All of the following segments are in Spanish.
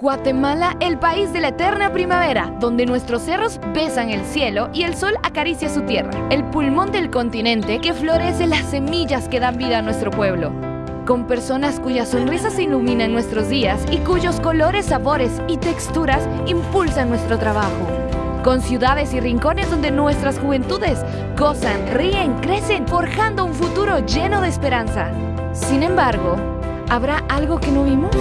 Guatemala, el país de la eterna primavera, donde nuestros cerros besan el cielo y el sol acaricia su tierra. El pulmón del continente que florece las semillas que dan vida a nuestro pueblo. Con personas cuyas sonrisas iluminan nuestros días y cuyos colores, sabores y texturas impulsan nuestro trabajo. Con ciudades y rincones donde nuestras juventudes gozan, ríen, crecen, forjando un futuro lleno de esperanza. Sin embargo, ¿habrá algo que no vimos?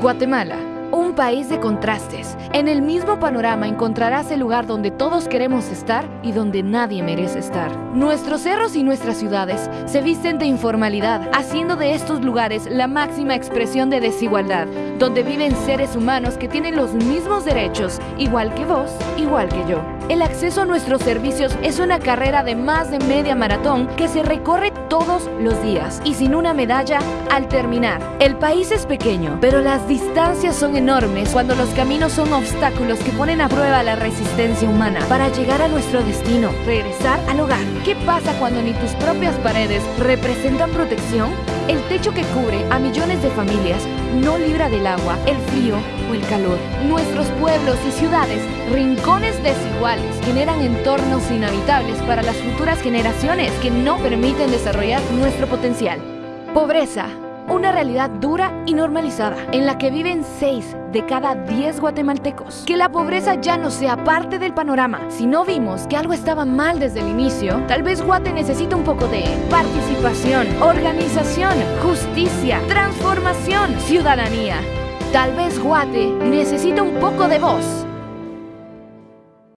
Guatemala, un país de contrastes. En el mismo panorama encontrarás el lugar donde todos queremos estar y donde nadie merece estar. Nuestros cerros y nuestras ciudades se visten de informalidad, haciendo de estos lugares la máxima expresión de desigualdad, donde viven seres humanos que tienen los mismos derechos, igual que vos, igual que yo. El acceso a nuestros servicios es una carrera de más de media maratón que se recorre todos los días y sin una medalla al terminar. El país es pequeño, pero las distancias son enormes cuando los caminos son obstáculos que ponen a prueba la resistencia humana para llegar a nuestro destino, regresar al hogar. ¿Qué pasa cuando ni tus propias paredes representan protección? El techo que cubre a millones de familias no libra del agua, el frío o el calor. Nuestros pueblos y ciudades, rincones desiguales, generan entornos inhabitables para las futuras generaciones que no permiten desarrollar nuestro potencial. Pobreza, una realidad dura y normalizada, en la que viven 6 de cada 10 guatemaltecos. Que la pobreza ya no sea parte del panorama. Si no vimos que algo estaba mal desde el inicio, tal vez Guate necesita un poco de participación, organización, justicia, transformación, ciudadanía. Tal vez Guate necesita un poco de voz